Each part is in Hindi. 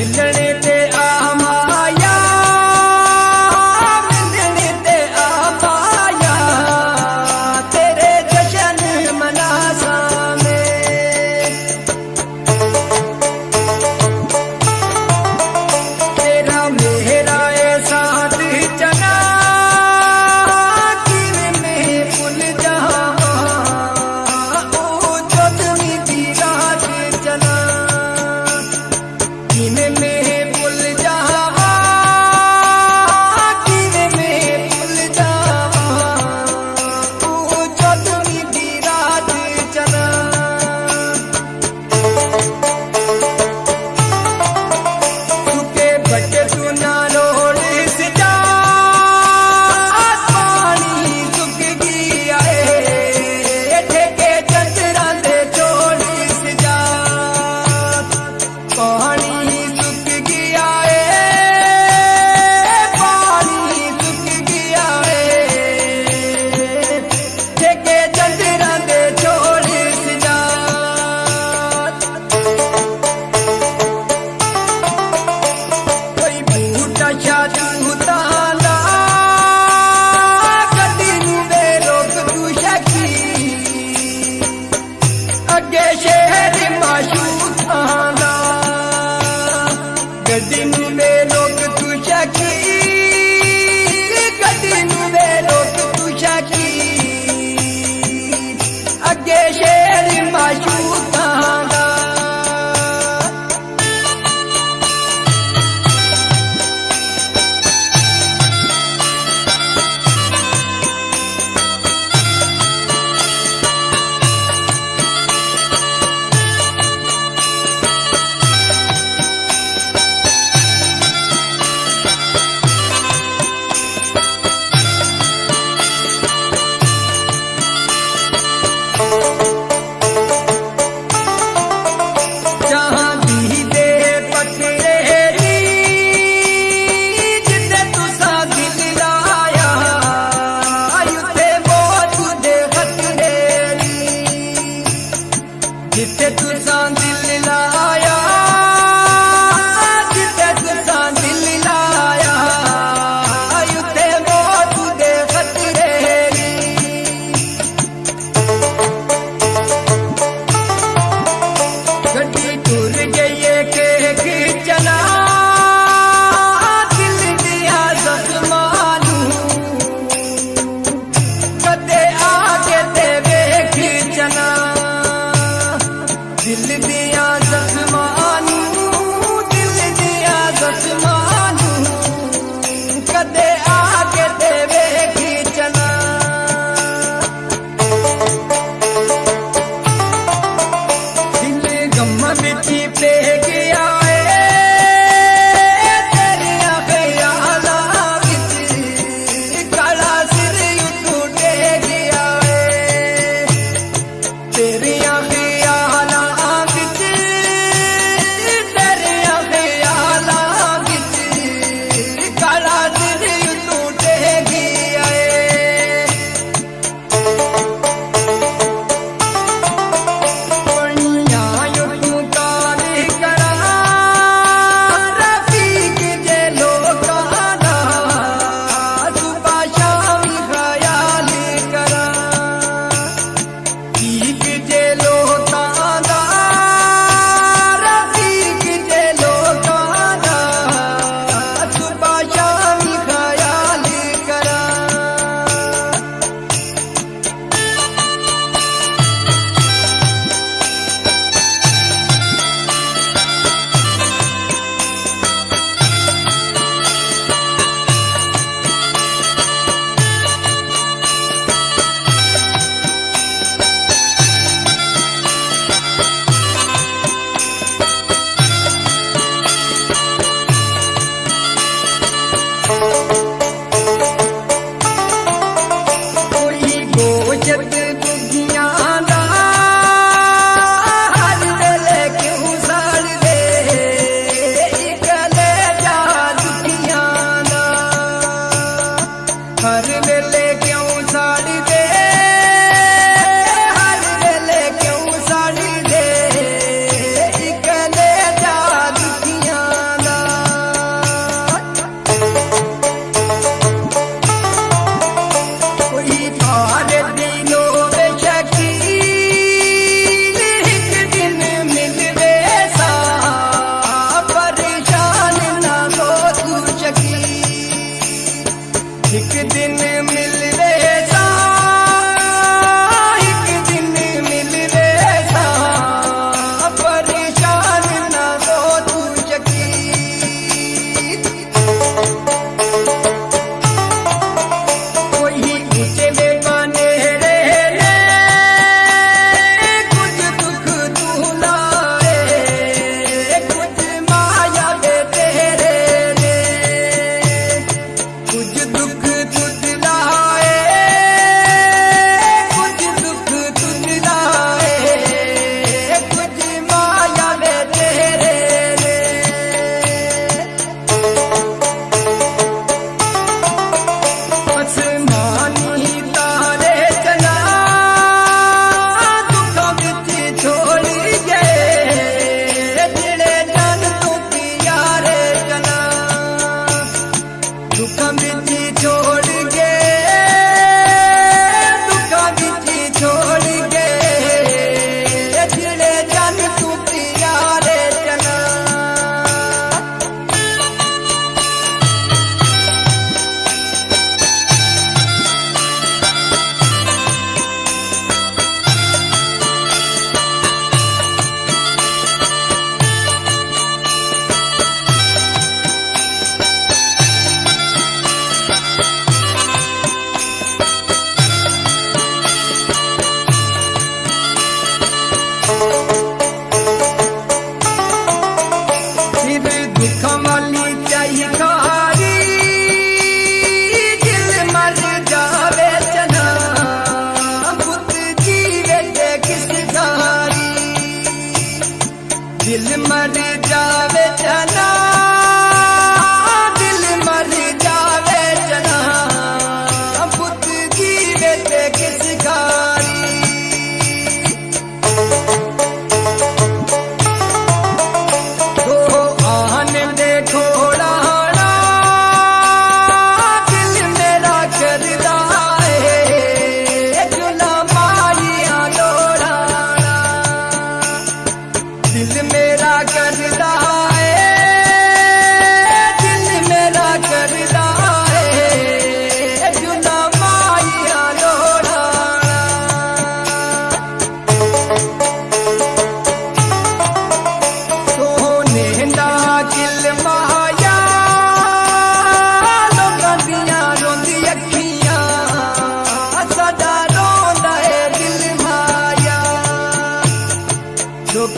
என்னனே तेरी I dead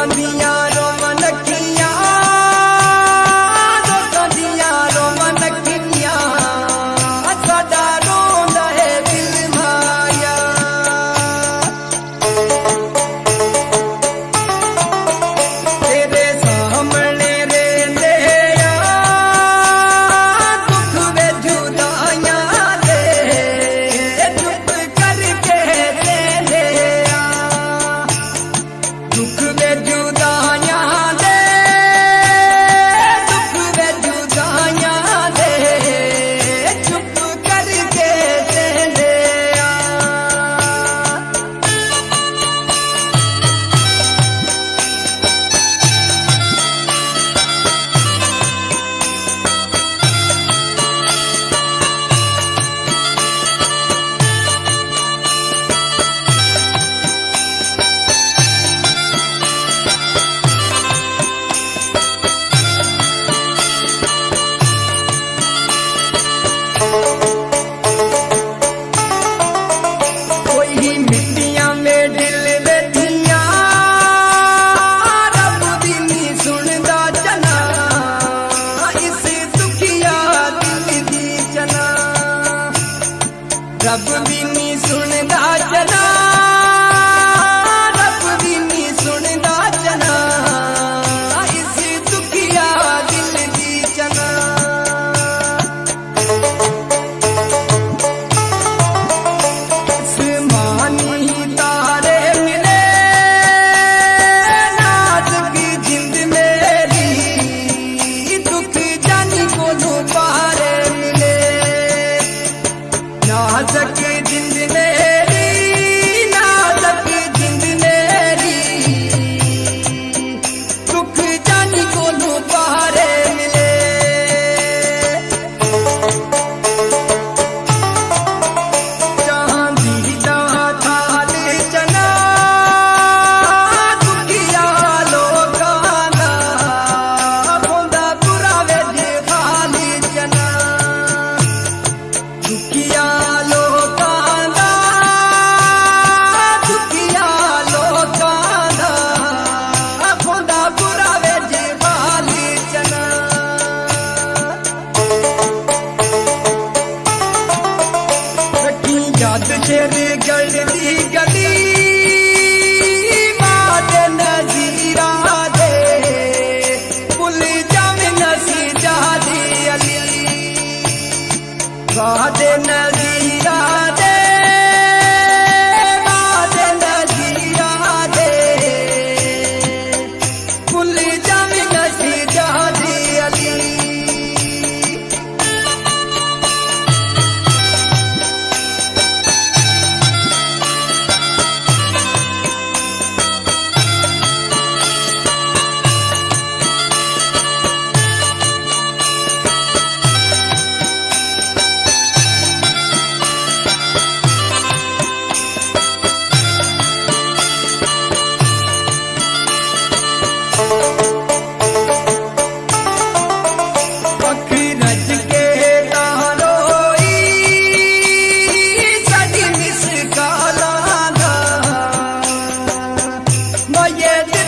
sandinha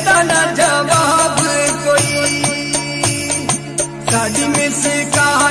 देता ना जवाब कोई। साड़ी में से कहा